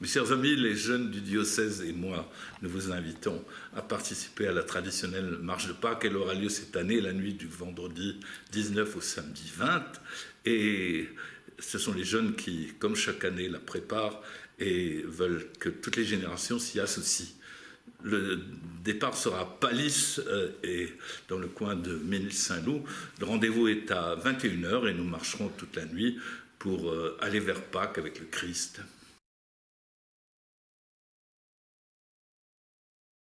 Mes chers amis, les jeunes du diocèse et moi, nous vous invitons à participer à la traditionnelle marche de Pâques. Elle aura lieu cette année, la nuit du vendredi 19 au samedi 20. Et ce sont les jeunes qui, comme chaque année, la préparent et veulent que toutes les générations s'y associent. Le départ sera à Palis euh, et dans le coin de Ménil-Saint-Loup. Le rendez-vous est à 21h et nous marcherons toute la nuit pour euh, aller vers Pâques avec le Christ.